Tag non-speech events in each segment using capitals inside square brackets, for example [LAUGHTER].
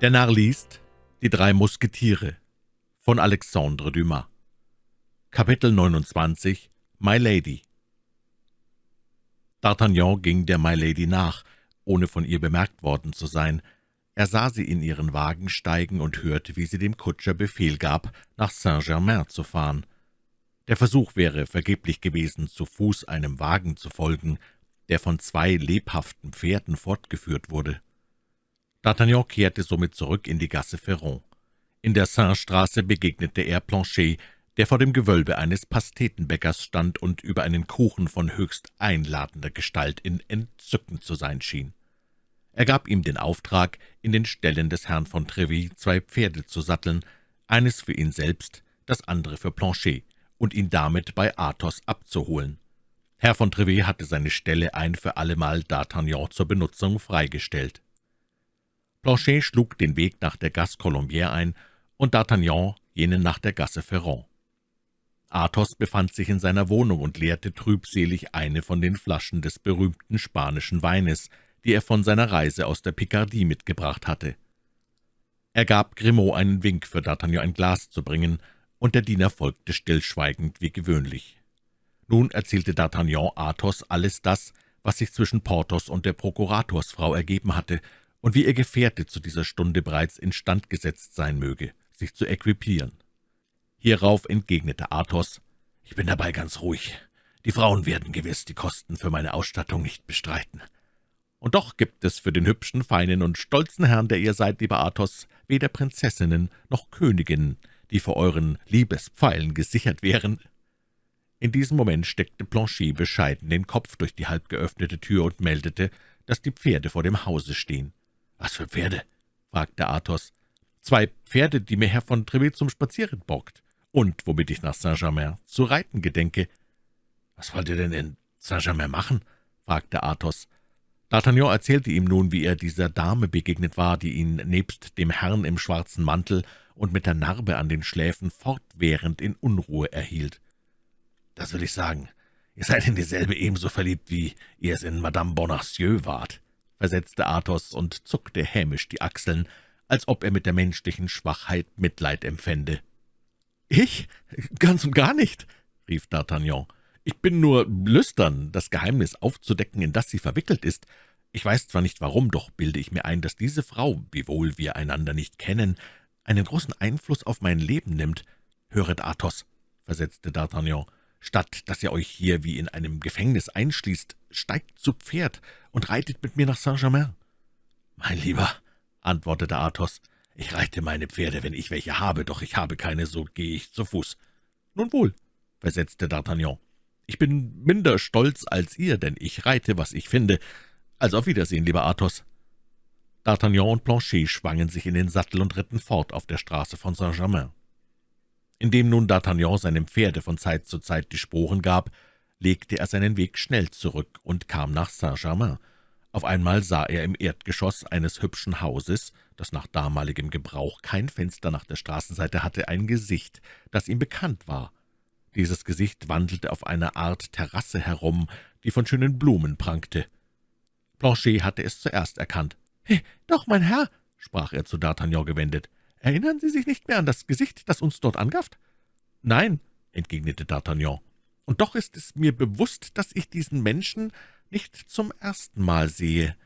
Der Narr liest Die drei Musketiere von Alexandre Dumas Kapitel 29 My Lady D'Artagnan ging der My Lady nach, ohne von ihr bemerkt worden zu sein. Er sah sie in ihren Wagen steigen und hörte, wie sie dem Kutscher Befehl gab, nach Saint-Germain zu fahren. Der Versuch wäre vergeblich gewesen, zu Fuß einem Wagen zu folgen, der von zwei lebhaften Pferden fortgeführt wurde. D'Artagnan kehrte somit zurück in die Gasse Ferron. In der Saint-Straße begegnete er Planchet, der vor dem Gewölbe eines Pastetenbäckers stand und über einen Kuchen von höchst einladender Gestalt in Entzücken zu sein schien. Er gab ihm den Auftrag, in den Ställen des Herrn von Treville zwei Pferde zu satteln, eines für ihn selbst, das andere für Planchet, und ihn damit bei Athos abzuholen. Herr von Treville hatte seine Ställe ein für allemal D'Artagnan zur Benutzung freigestellt. Planchet schlug den Weg nach der Gasse Colombière ein und D'Artagnan jenen nach der Gasse Ferron. Athos befand sich in seiner Wohnung und leerte trübselig eine von den Flaschen des berühmten spanischen Weines, die er von seiner Reise aus der Picardie mitgebracht hatte. Er gab Grimaud einen Wink, für D'Artagnan ein Glas zu bringen, und der Diener folgte stillschweigend wie gewöhnlich. Nun erzählte D'Artagnan Athos alles das, was sich zwischen Porthos und der Prokuratorsfrau ergeben hatte, und wie ihr Gefährte zu dieser Stunde bereits instand gesetzt sein möge, sich zu equipieren. Hierauf entgegnete Athos, »Ich bin dabei ganz ruhig. Die Frauen werden gewiss die Kosten für meine Ausstattung nicht bestreiten. Und doch gibt es für den hübschen, feinen und stolzen Herrn, der ihr seid, lieber Athos, weder Prinzessinnen noch Königinnen, die vor euren Liebespfeilen gesichert wären.« In diesem Moment steckte Planchet bescheiden den Kopf durch die halb geöffnete Tür und meldete, dass die Pferde vor dem Hause stehen. »Was für Pferde?« fragte Athos. »Zwei Pferde, die mir Herr von Treville zum Spazieren borgt, und womit ich nach Saint-Germain zu reiten gedenke.« »Was wollt ihr denn in Saint-Germain machen?« fragte Athos. D'Artagnan erzählte ihm nun, wie er dieser Dame begegnet war, die ihn nebst dem Herrn im schwarzen Mantel und mit der Narbe an den Schläfen fortwährend in Unruhe erhielt. »Das will ich sagen. Ihr seid in dieselbe ebenso verliebt, wie ihr es in Madame Bonacieux wart«, versetzte Athos und zuckte hämisch die Achseln, als ob er mit der menschlichen Schwachheit Mitleid empfände. »Ich? Ganz und gar nicht«, rief D'Artagnan. »Ich bin nur lüstern, das Geheimnis aufzudecken, in das sie verwickelt ist. Ich weiß zwar nicht warum, doch bilde ich mir ein, dass diese Frau, wiewohl wir einander nicht kennen, einen großen Einfluss auf mein Leben nimmt. Höret, Athos«, versetzte D'Artagnan, »statt dass ihr euch hier wie in einem Gefängnis einschließt, steigt zu Pferd und reitet mit mir nach Saint-Germain.« »Mein Lieber«, antwortete Athos, »ich reite meine Pferde, wenn ich welche habe, doch ich habe keine, so gehe ich zu Fuß.« »Nun wohl«, versetzte D'Artagnan, »ich bin minder stolz als ihr, denn ich reite, was ich finde. Also auf Wiedersehen, lieber Athos.« D'Artagnan und Planchet schwangen sich in den Sattel und ritten fort auf der Straße von Saint-Germain. Indem nun D'Artagnan seinem Pferde von Zeit zu Zeit die Sporen gab, legte er seinen Weg schnell zurück und kam nach Saint-Germain. Auf einmal sah er im Erdgeschoss eines hübschen Hauses, das nach damaligem Gebrauch kein Fenster nach der Straßenseite hatte, ein Gesicht, das ihm bekannt war. Dieses Gesicht wandelte auf einer Art Terrasse herum, die von schönen Blumen prangte. Planchet hatte es zuerst erkannt. »He, doch, mein Herr«, sprach er zu D'Artagnan gewendet, »erinnern Sie sich nicht mehr an das Gesicht, das uns dort angafft?« »Nein«, entgegnete D'Artagnan, »und doch ist es mir bewusst, dass ich diesen Menschen nicht zum ersten Mal sehe.«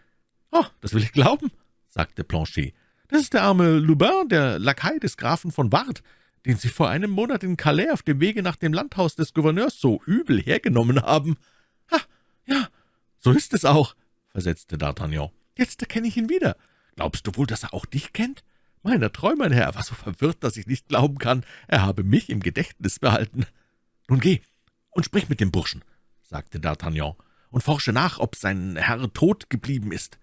»Oh, das will ich glauben«, sagte Planchet. »Das ist der arme Lubin, der Lakai des Grafen von Ward, den Sie vor einem Monat in Calais auf dem Wege nach dem Landhaus des Gouverneurs so übel hergenommen haben.« »Ha, ja, so ist es auch«, versetzte D'Artagnan. »Jetzt erkenne ich ihn wieder. Glaubst du wohl, dass er auch dich kennt?« »Meiner Treu, mein Herr, er war so verwirrt, dass ich nicht glauben kann, er habe mich im Gedächtnis behalten.« »Nun geh und sprich mit dem Burschen«, sagte D'Artagnan, »und forsche nach, ob sein Herr tot geblieben ist.«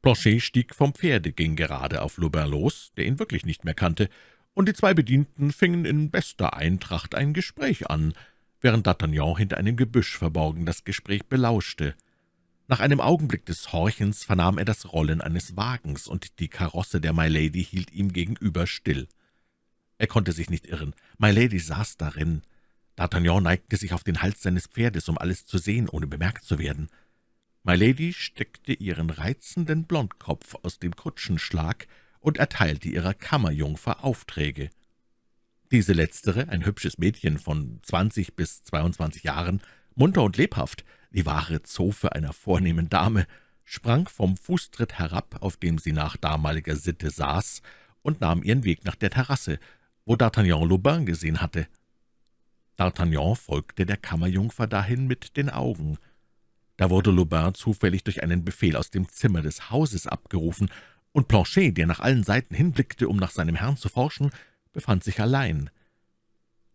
Planchet stieg vom Pferde, ging gerade auf Lubin los, der ihn wirklich nicht mehr kannte, und die zwei Bedienten fingen in bester Eintracht ein Gespräch an, während D'Artagnan hinter einem Gebüsch verborgen das Gespräch belauschte. Nach einem Augenblick des Horchens vernahm er das Rollen eines Wagens, und die Karosse der My Lady hielt ihm gegenüber still. Er konnte sich nicht irren. My Lady saß darin. D'Artagnan neigte sich auf den Hals seines Pferdes, um alles zu sehen, ohne bemerkt zu werden. My Lady steckte ihren reizenden Blondkopf aus dem Kutschenschlag und erteilte ihrer Kammerjungfer Aufträge. Diese letztere, ein hübsches Mädchen von zwanzig bis zweiundzwanzig Jahren, munter und lebhaft, die wahre Zofe einer vornehmen Dame, sprang vom Fußtritt herab, auf dem sie nach damaliger Sitte saß, und nahm ihren Weg nach der Terrasse, wo D'Artagnan Lubin gesehen hatte. D'Artagnan folgte der Kammerjungfer dahin mit den Augen. Da wurde Lubin zufällig durch einen Befehl aus dem Zimmer des Hauses abgerufen, und Planchet, der nach allen Seiten hinblickte, um nach seinem Herrn zu forschen, befand sich allein.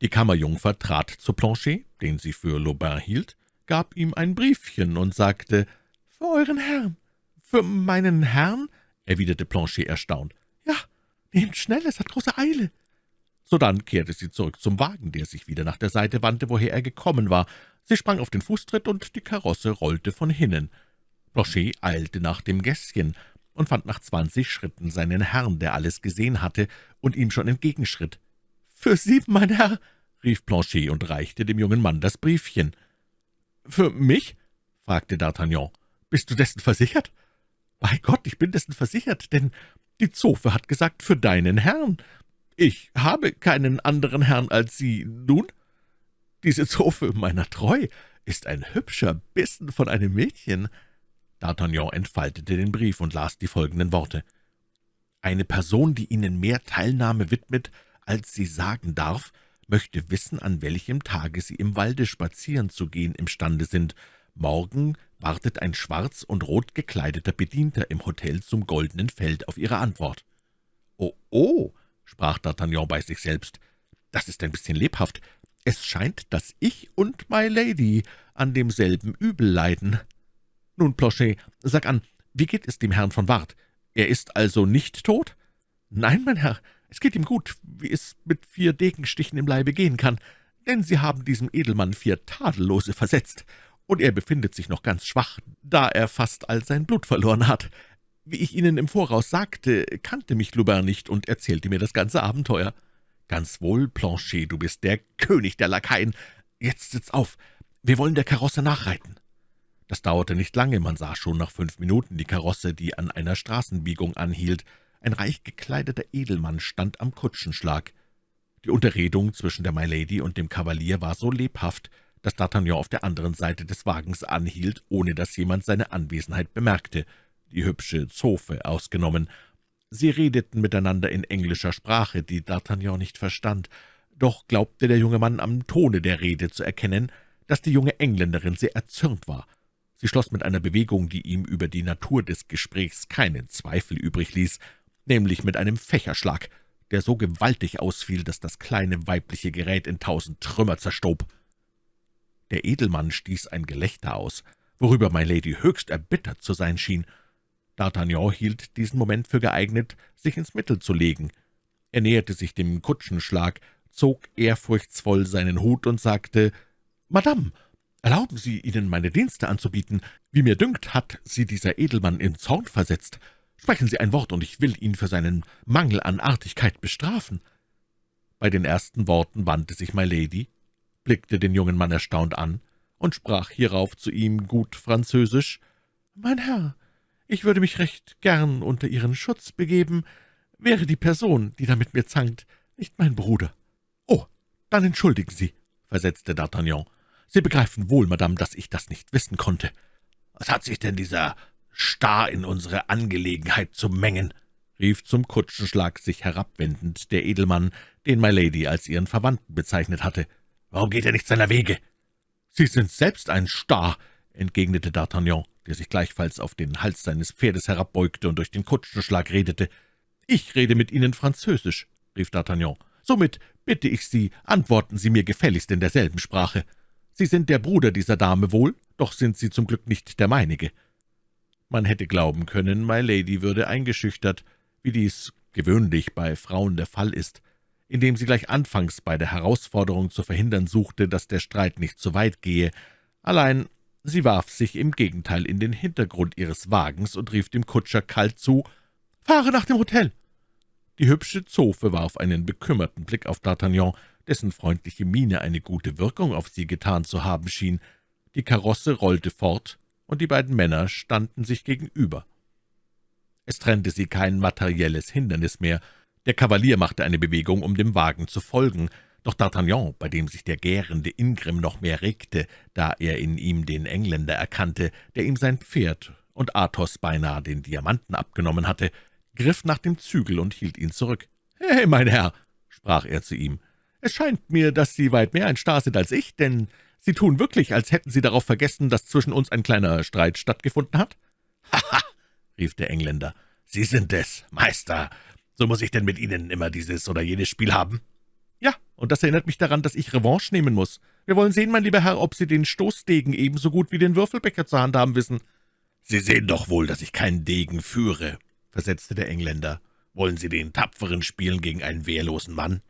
Die Kammerjungfer trat zu Planchet, den sie für Lubin hielt, gab ihm ein Briefchen und sagte, »Für euren Herrn.« »Für meinen Herrn?« erwiderte Planchet erstaunt. »Ja, nehmt schnell, es hat große Eile.« Sodann kehrte sie zurück zum Wagen, der sich wieder nach der Seite wandte, woher er gekommen war. Sie sprang auf den Fußtritt, und die Karosse rollte von hinnen. Blanchet eilte nach dem Gässchen und fand nach zwanzig Schritten seinen Herrn, der alles gesehen hatte und ihm schon entgegenschritt. »Für Sie, mein Herr«, rief Blanchet und reichte dem jungen Mann das Briefchen. »Für mich?« fragte D'Artagnan. »Bist du dessen versichert?« »Bei Gott, ich bin dessen versichert, denn die Zofe hat gesagt, für deinen Herrn. Ich habe keinen anderen Herrn als Sie. Nun, diese Zofe meiner Treu ist ein hübscher Bissen von einem Mädchen.« D'Artagnan entfaltete den Brief und las die folgenden Worte. »Eine Person, die Ihnen mehr Teilnahme widmet, als sie sagen darf, möchte wissen, an welchem Tage Sie im Walde spazieren zu gehen imstande sind. Morgen wartet ein schwarz und rot gekleideter Bedienter im Hotel zum Goldenen Feld auf Ihre Antwort.« »Oh, oh«, sprach D'Artagnan bei sich selbst, »das ist ein bisschen lebhaft. Es scheint, dass ich und My Lady an demselben Übel leiden. Nun, Planchet, sag an, wie geht es dem Herrn von Ward? Er ist also nicht tot?« »Nein, mein Herr, es geht ihm gut, wie es mit vier Degenstichen im Leibe gehen kann, denn Sie haben diesem Edelmann vier Tadellose versetzt, und er befindet sich noch ganz schwach, da er fast all sein Blut verloren hat. Wie ich Ihnen im Voraus sagte, kannte mich Lubin nicht und erzählte mir das ganze Abenteuer. »Ganz wohl, Planchet, du bist der König der Lakaien. Jetzt sitz auf, wir wollen der Karosse nachreiten.« Das dauerte nicht lange, man sah schon nach fünf Minuten die Karosse, die an einer Straßenbiegung anhielt. Ein reich gekleideter Edelmann stand am Kutschenschlag. Die Unterredung zwischen der Milady und dem Kavalier war so lebhaft, dass D'Artagnan auf der anderen Seite des Wagens anhielt, ohne dass jemand seine Anwesenheit bemerkte, die hübsche Zofe ausgenommen. Sie redeten miteinander in englischer Sprache, die D'Artagnan nicht verstand, doch glaubte der junge Mann am Tone der Rede zu erkennen, dass die junge Engländerin sehr erzürnt war. Sie schloss mit einer Bewegung, die ihm über die Natur des Gesprächs keinen Zweifel übrig ließ, nämlich mit einem Fächerschlag, der so gewaltig ausfiel, dass das kleine weibliche Gerät in tausend Trümmer zerstob. Der Edelmann stieß ein Gelächter aus, worüber My Lady höchst erbittert zu sein schien. D'Artagnan hielt diesen Moment für geeignet, sich ins Mittel zu legen. Er näherte sich dem Kutschenschlag, zog ehrfurchtsvoll seinen Hut und sagte, »Madame, erlauben Sie, Ihnen meine Dienste anzubieten. Wie mir dünkt, hat Sie dieser Edelmann in Zorn versetzt. Sprechen Sie ein Wort, und ich will ihn für seinen Mangel an Artigkeit bestrafen.« Bei den ersten Worten wandte sich My Lady, blickte den jungen Mann erstaunt an und sprach hierauf zu ihm gut Französisch, »Mein Herr, ich würde mich recht gern unter Ihren Schutz begeben, wäre die Person, die da mit mir zankt, nicht mein Bruder.« »Oh, dann entschuldigen Sie«, versetzte D'Artagnan. »Sie begreifen wohl, Madame, dass ich das nicht wissen konnte. Was hat sich denn dieser Star in unsere Angelegenheit zu mengen?« rief zum Kutschenschlag sich herabwendend der Edelmann, den My Lady als ihren Verwandten bezeichnet hatte. »Warum geht er nicht seiner Wege?« »Sie sind selbst ein Star«, entgegnete D'Artagnan der sich gleichfalls auf den Hals seines Pferdes herabbeugte und durch den Kutschenschlag redete. »Ich rede mit Ihnen Französisch«, rief D'Artagnan. »Somit bitte ich Sie, antworten Sie mir gefälligst in derselben Sprache. Sie sind der Bruder dieser Dame wohl, doch sind Sie zum Glück nicht der meinige.« Man hätte glauben können, My Lady würde eingeschüchtert, wie dies gewöhnlich bei Frauen der Fall ist, indem sie gleich anfangs bei der Herausforderung zu verhindern suchte, dass der Streit nicht zu weit gehe. Allein Sie warf sich im Gegenteil in den Hintergrund ihres Wagens und rief dem Kutscher kalt zu, »Fahre nach dem Hotel!« Die hübsche Zofe warf einen bekümmerten Blick auf D'Artagnan, dessen freundliche Miene eine gute Wirkung auf sie getan zu haben schien. Die Karosse rollte fort, und die beiden Männer standen sich gegenüber. Es trennte sie kein materielles Hindernis mehr. Der Kavalier machte eine Bewegung, um dem Wagen zu folgen, doch D'Artagnan, bei dem sich der gärende Ingrimm noch mehr regte, da er in ihm den Engländer erkannte, der ihm sein Pferd und Athos beinahe den Diamanten abgenommen hatte, griff nach dem Zügel und hielt ihn zurück. »Hey, mein Herr«, sprach er zu ihm, »es scheint mir, dass Sie weit mehr ein Star sind als ich, denn Sie tun wirklich, als hätten Sie darauf vergessen, dass zwischen uns ein kleiner Streit stattgefunden hat?« »Haha«, [LAUGHS] rief der Engländer, »Sie sind es, Meister. So muss ich denn mit Ihnen immer dieses oder jenes Spiel haben?« »Ja, und das erinnert mich daran, dass ich Revanche nehmen muss. Wir wollen sehen, mein lieber Herr, ob Sie den Stoßdegen ebenso gut wie den Würfelbecher zur Hand haben wissen.« »Sie sehen doch wohl, dass ich keinen Degen führe«, versetzte der Engländer. »Wollen Sie den Tapferen spielen gegen einen wehrlosen Mann?«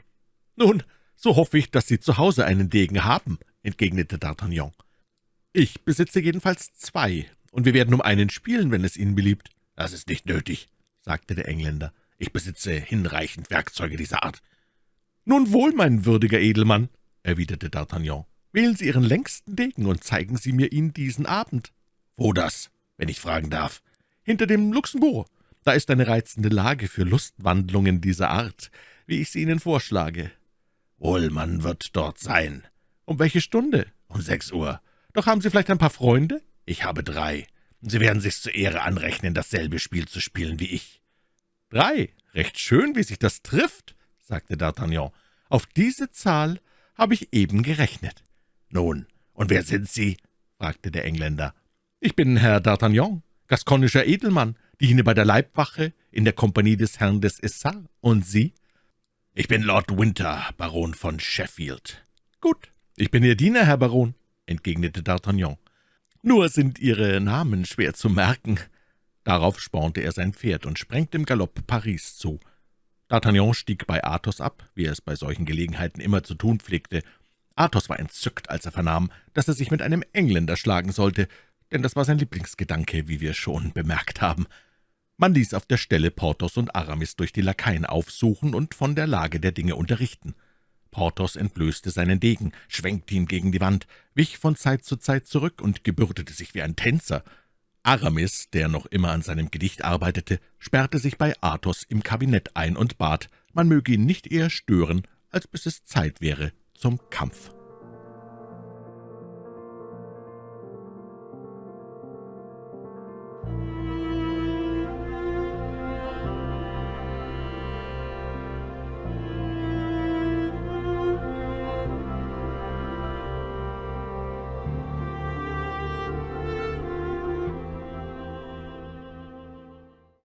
»Nun, so hoffe ich, dass Sie zu Hause einen Degen haben«, entgegnete D'Artagnan. »Ich besitze jedenfalls zwei, und wir werden um einen spielen, wenn es Ihnen beliebt.« »Das ist nicht nötig«, sagte der Engländer. »Ich besitze hinreichend Werkzeuge dieser Art.« »Nun wohl, mein würdiger Edelmann«, erwiderte D'Artagnan. »Wählen Sie Ihren längsten Degen und zeigen Sie mir ihn diesen Abend.« »Wo das, wenn ich fragen darf?« »Hinter dem Luxembourg. Da ist eine reizende Lage für Lustwandlungen dieser Art, wie ich sie Ihnen vorschlage.« »Wohl, man wird dort sein.« »Um welche Stunde?« »Um sechs Uhr.« »Doch haben Sie vielleicht ein paar Freunde?« »Ich habe drei. Sie werden sich's zur Ehre anrechnen, dasselbe Spiel zu spielen wie ich.« »Drei? Recht schön, wie sich das trifft«, sagte D'Artagnan. »Auf diese Zahl habe ich eben gerechnet.« »Nun, und wer sind Sie?« fragte der Engländer. »Ich bin Herr D'Artagnan, gaskonischer Edelmann, diene bei der Leibwache in der Kompanie des Herrn des Essarts. Und Sie?« »Ich bin Lord Winter, Baron von Sheffield.« »Gut, ich bin Ihr Diener, Herr Baron«, entgegnete D'Artagnan. »Nur sind Ihre Namen schwer zu merken.« Darauf spornte er sein Pferd und sprengte im Galopp Paris zu. D'Artagnan stieg bei Athos ab, wie er es bei solchen Gelegenheiten immer zu tun pflegte. Athos war entzückt, als er vernahm, dass er sich mit einem Engländer schlagen sollte, denn das war sein Lieblingsgedanke, wie wir schon bemerkt haben. Man ließ auf der Stelle Porthos und Aramis durch die Lakaien aufsuchen und von der Lage der Dinge unterrichten. Porthos entblößte seinen Degen, schwenkte ihn gegen die Wand, wich von Zeit zu Zeit zurück und gebürdete sich wie ein Tänzer. Aramis, der noch immer an seinem Gedicht arbeitete, sperrte sich bei Athos im Kabinett ein und bat, man möge ihn nicht eher stören, als bis es Zeit wäre zum Kampf.